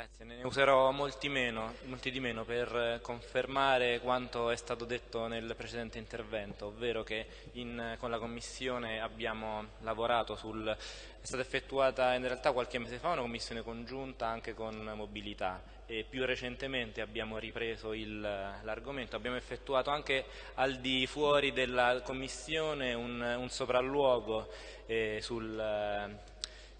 Grazie, ne userò molti, meno, molti, di meno per confermare quanto è stato detto nel precedente intervento, ovvero che in, con la Commissione abbiamo lavorato sul... è stata effettuata in realtà qualche mese fa una commissione congiunta anche con mobilità e più recentemente abbiamo ripreso l'argomento, abbiamo effettuato anche al di fuori della Commissione un, un sopralluogo eh, sul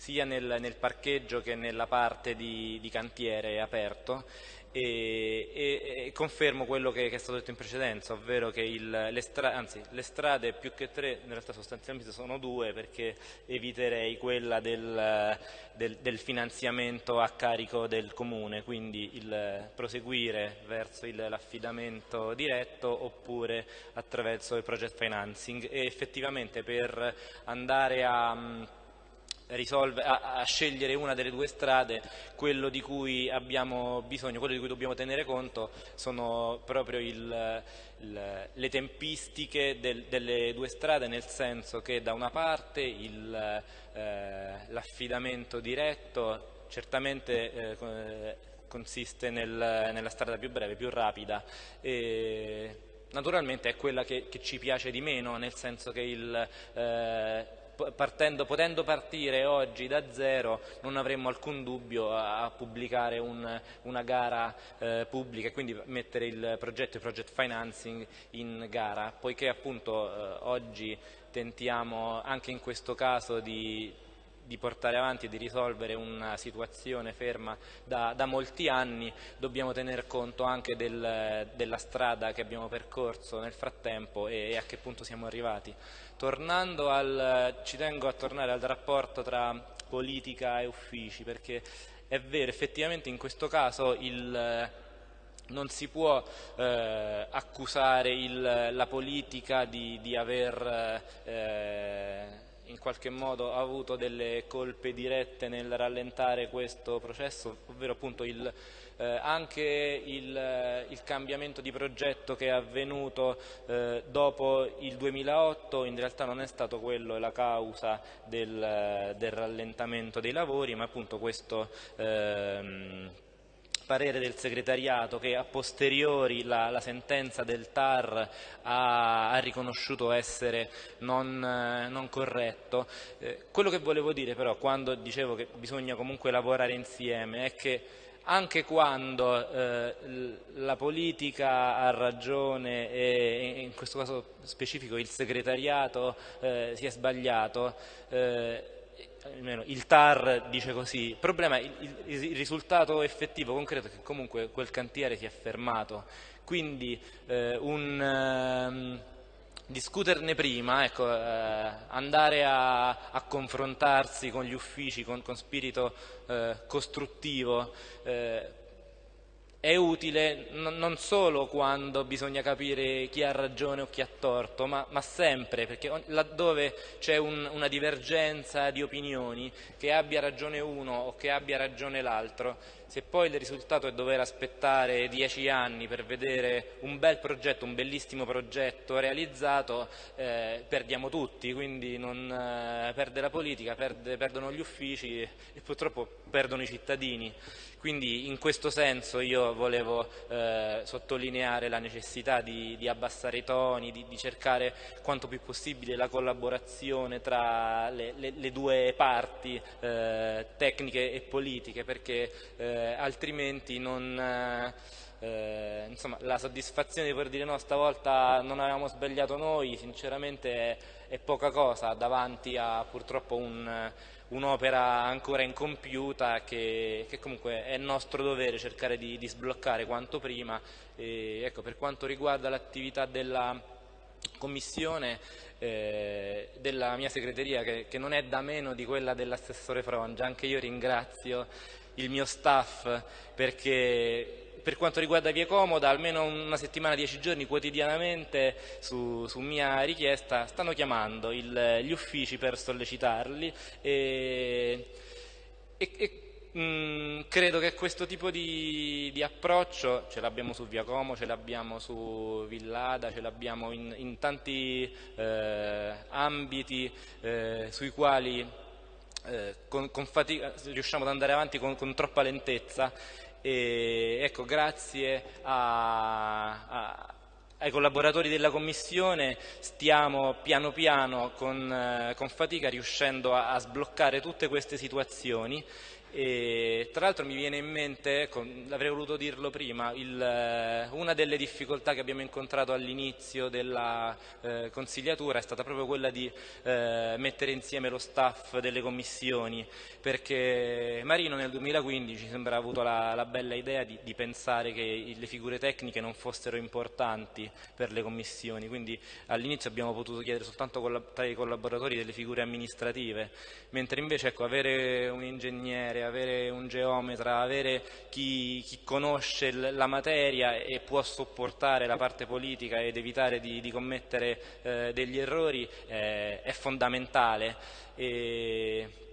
sia nel, nel, parcheggio che nella parte di, di cantiere aperto e, e, e, confermo quello che, che, è stato detto in precedenza, ovvero che il, le, stra anzi, le, strade più che tre, in realtà sostanzialmente sono due perché eviterei quella del, del, del finanziamento a carico del comune, quindi il proseguire verso l'affidamento diretto oppure attraverso il project financing. E effettivamente per andare a risolve, a, a, scegliere una delle due strade, quello di cui abbiamo bisogno, quello di cui dobbiamo tenere conto sono proprio il, il, le tempistiche del, delle due strade, nel senso che da una parte eh, l'affidamento diretto certamente eh, consiste nel, nella strada più breve, più rapida. E, naturalmente è quella che, che, ci piace di meno, nel senso che il, eh, partendo, potendo partire oggi da zero non avremmo alcun dubbio a, a pubblicare un, una gara eh, pubblica e quindi mettere il progetto e project financing in gara, poiché appunto eh, oggi tentiamo anche in questo caso di di portare avanti e di risolvere una situazione ferma da, da molti anni, dobbiamo tener conto anche del, della strada che abbiamo percorso nel frattempo e, e, a che punto siamo arrivati. Tornando al, ci tengo a tornare al rapporto tra politica e uffici, perché è vero, effettivamente in questo caso il, non si può eh, accusare il, la politica di, di aver eh, in qualche modo ha avuto delle colpe dirette nel rallentare questo processo, ovvero appunto il, eh, anche il, il, cambiamento di progetto che è avvenuto eh, dopo il 2008 in realtà non è stato quello la causa del, del rallentamento dei lavori, ma appunto questo ehm, parere del segretariato che a posteriori la, la sentenza del TAR ha, ha riconosciuto essere non, eh, non corretto. Eh, quello che volevo dire però quando dicevo che bisogna comunque lavorare insieme è che anche quando eh, la politica ha ragione e in questo caso specifico il segretariato eh, si è sbagliato, eh, almeno il TAR dice così, il problema è il, il, risultato effettivo, concreto è che comunque quel cantiere si è fermato, quindi eh, un, eh, discuterne prima, ecco, eh, andare a, a, confrontarsi con gli uffici con, con spirito eh, costruttivo, eh, è utile non solo quando bisogna capire chi ha ragione o chi ha torto, ma, ma sempre, perché laddove c'è un, una divergenza di opinioni, che abbia ragione uno o che abbia ragione l'altro, se poi il risultato è dover aspettare dieci anni per vedere un bel progetto, un bellissimo progetto realizzato, eh, perdiamo tutti, quindi non, eh, perde la politica, perde, perdono gli uffici e purtroppo perdono i cittadini. Quindi in questo senso io volevo eh, sottolineare la necessità di, di abbassare i toni, di, di, cercare quanto più possibile la collaborazione tra le, le, le due parti eh, tecniche e politiche perché eh, altrimenti non... Eh, insomma, la soddisfazione di poter dire no, stavolta non avevamo sbagliato noi, sinceramente è, è poca cosa davanti a purtroppo un, un'opera ancora incompiuta che, che, comunque è nostro dovere cercare di, di sbloccare quanto prima. E, ecco, per quanto riguarda l'attività della commissione eh, della mia segreteria che, che, non è da meno di quella dell'assessore Frongia, anche io ringrazio il mio staff perché per quanto riguarda Via Comoda, almeno una settimana, dieci giorni quotidianamente su, su mia richiesta stanno chiamando il, gli uffici per sollecitarli e, e, e mm, credo che questo tipo di, di approccio ce l'abbiamo su Via Como, ce l'abbiamo su Villada, ce l'abbiamo in, in, tanti eh, ambiti eh, sui quali eh, con, con fatica, riusciamo ad andare avanti con, con troppa lentezza. E ecco, grazie a, a, ai collaboratori della Commissione stiamo piano piano con, eh, con fatica riuscendo a, a sbloccare tutte queste situazioni. E, tra l'altro mi viene in mente, ecco, l'avrei voluto dirlo prima, il, eh, una delle difficoltà che abbiamo incontrato all'inizio della eh, consigliatura è stata proprio quella di eh, mettere insieme lo staff delle commissioni, perché Marino nel 2015 sembra avuto la, la bella idea di, di, pensare che le figure tecniche non fossero importanti per le commissioni, quindi all'inizio abbiamo potuto chiedere soltanto tra i collaboratori delle figure amministrative, mentre invece ecco, avere un ingegnere avere, un geometra, avere chi, chi, conosce la materia e può sopportare la parte politica ed evitare di, di commettere eh, degli errori eh, è fondamentale. E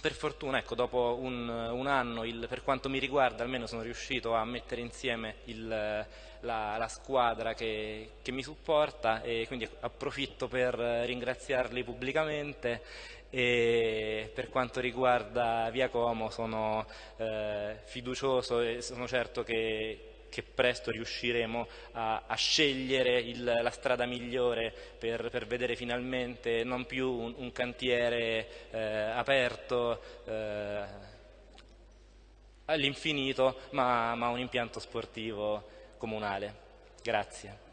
per fortuna, ecco, dopo un, un anno, il, per quanto mi riguarda, almeno sono riuscito a mettere insieme il, la, la, squadra che, che, mi supporta e quindi approfitto per ringraziarli pubblicamente e per quanto riguarda Via Como sono eh, fiducioso e sono certo che, che presto riusciremo a, a scegliere il, la strada migliore per, per, vedere finalmente non più un, un cantiere eh, aperto eh, all'infinito ma, ma un impianto sportivo comunale. Grazie.